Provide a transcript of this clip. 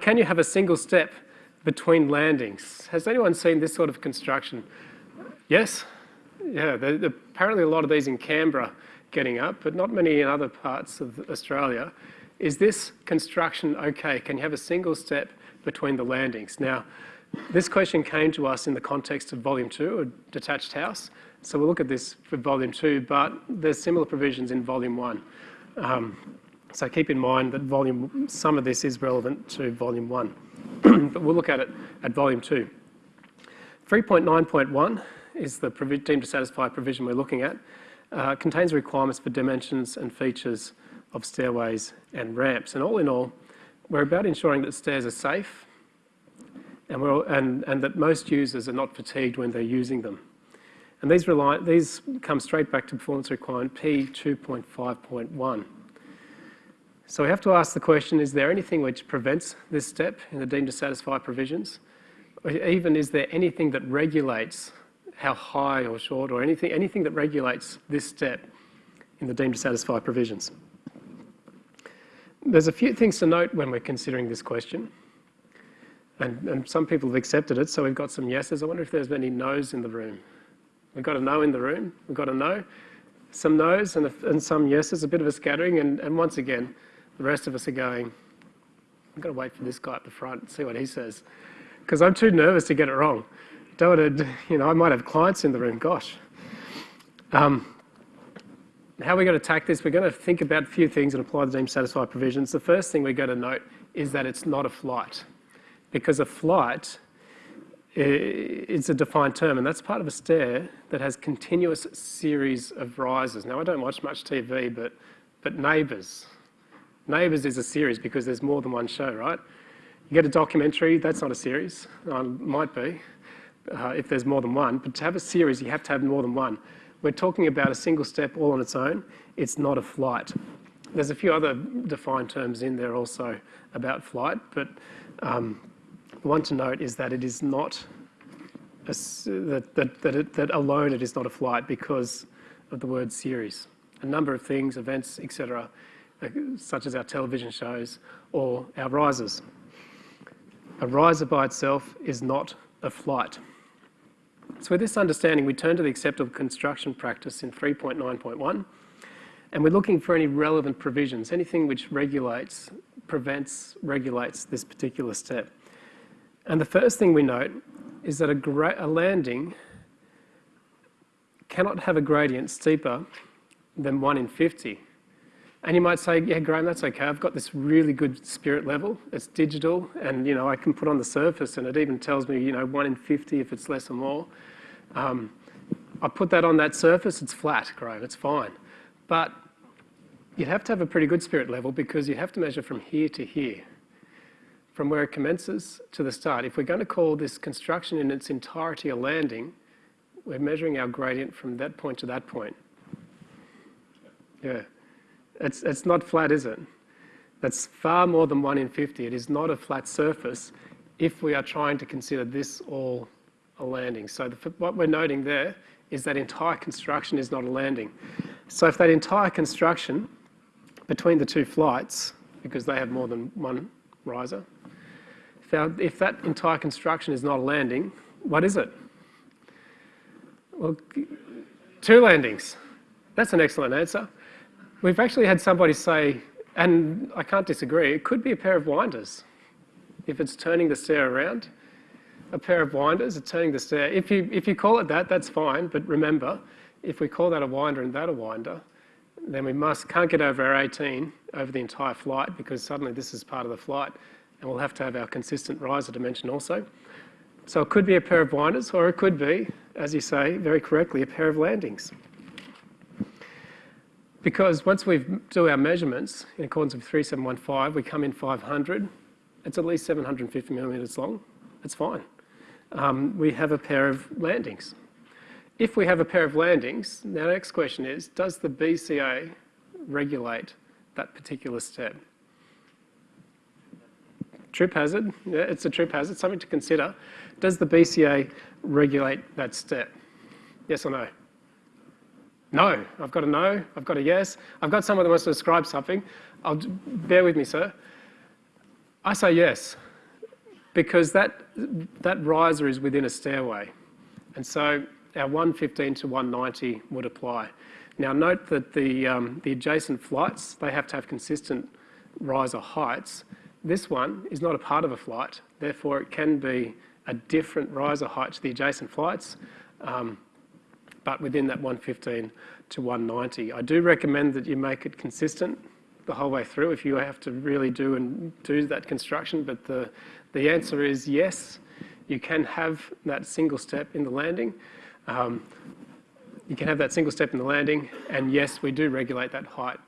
can you have a single step between landings? Has anyone seen this sort of construction? Yes? Yeah, there, there, apparently a lot of these in Canberra getting up, but not many in other parts of Australia. Is this construction okay? Can you have a single step between the landings? Now, this question came to us in the context of volume two, a detached house. So we'll look at this for volume two, but there's similar provisions in volume one. Um, so keep in mind that volume, some of this is relevant to volume one, but we'll look at it at volume two. 3.9.1 is the deemed to satisfy provision we're looking at. Uh, contains requirements for dimensions and features of stairways and ramps. And all in all, we're about ensuring that stairs are safe and, and, and that most users are not fatigued when they're using them. And these, rely, these come straight back to performance requirement P2.5.1. So we have to ask the question, is there anything which prevents this step in the deemed to satisfy provisions? Or even is there anything that regulates how high or short or anything, anything that regulates this step in the deemed to satisfy provisions? There's a few things to note when we're considering this question. And, and some people have accepted it, so we've got some yeses. I wonder if there's any no's in the room. We've got a no in the room. We've got a no, some no's and, a, and some yeses, a bit of a scattering. And, and once again, the rest of us are going, I've got to wait for this guy at the front and see what he says. Because I'm too nervous to get it wrong. Don't want to, you know, I might have clients in the room, gosh. Um, how are we going to attack this? We're going to think about a few things and apply the deemed satisfied provisions. The first thing we're going to note is that it's not a flight because a flight is a defined term, and that's part of a stair that has continuous series of rises. Now, I don't watch much TV, but, but Neighbours. Neighbours is a series because there's more than one show, right? You get a documentary, that's not a series. Uh, might be, uh, if there's more than one. But to have a series, you have to have more than one. We're talking about a single step all on its own. It's not a flight. There's a few other defined terms in there also about flight, but um, one to note is that it is not, a, that, that, that, it, that alone it is not a flight because of the word series. A number of things, events, etc., such as our television shows or our risers. A riser by itself is not a flight. So with this understanding, we turn to the acceptable construction practice in 3.9.1, and we're looking for any relevant provisions, anything which regulates, prevents, regulates this particular step. And the first thing we note is that a, a landing cannot have a gradient steeper than 1 in 50. And you might say, yeah, Graham, that's okay. I've got this really good spirit level. It's digital, and you know I can put on the surface, and it even tells me, you know, 1 in 50 if it's less or more. Um, I put that on that surface, it's flat, Graham, it's fine. But you'd have to have a pretty good spirit level because you have to measure from here to here from where it commences to the start. If we're going to call this construction in its entirety a landing, we're measuring our gradient from that point to that point. Yeah. It's, it's not flat, is it? That's far more than 1 in 50. It is not a flat surface if we are trying to consider this all a landing. So the, what we're noting there is that entire construction is not a landing. So if that entire construction between the two flights, because they have more than one riser, if that entire construction is not a landing, what is it? Well, two landings. That's an excellent answer. We've actually had somebody say, and I can't disagree, it could be a pair of winders. If it's turning the stair around, a pair of winders are turning the stair. If you, if you call it that, that's fine, but remember, if we call that a winder and that a winder, then we must, can't get over our 18 over the entire flight because suddenly this is part of the flight and we'll have to have our consistent riser dimension also. So it could be a pair of winders or it could be, as you say very correctly, a pair of landings. Because once we do our measurements in accordance with 3715, we come in 500. It's at least 750 millimetres long. It's fine. Um, we have a pair of landings. If we have a pair of landings, the next question is, does the BCA regulate that particular step? trip hazard, yeah, it's a trip hazard, something to consider. Does the BCA regulate that step? Yes or no? No, I've got a no, I've got a yes. I've got someone that wants to describe something. I'll, bear with me, sir. I say yes, because that, that riser is within a stairway. And so our 115 to 190 would apply. Now note that the, um, the adjacent flights, they have to have consistent riser heights. This one is not a part of a flight, therefore it can be a different riser height to the adjacent flights, um, but within that 115 to 190. I do recommend that you make it consistent the whole way through if you have to really do and do that construction, but the, the answer is yes, you can have that single step in the landing. Um, you can have that single step in the landing, and yes, we do regulate that height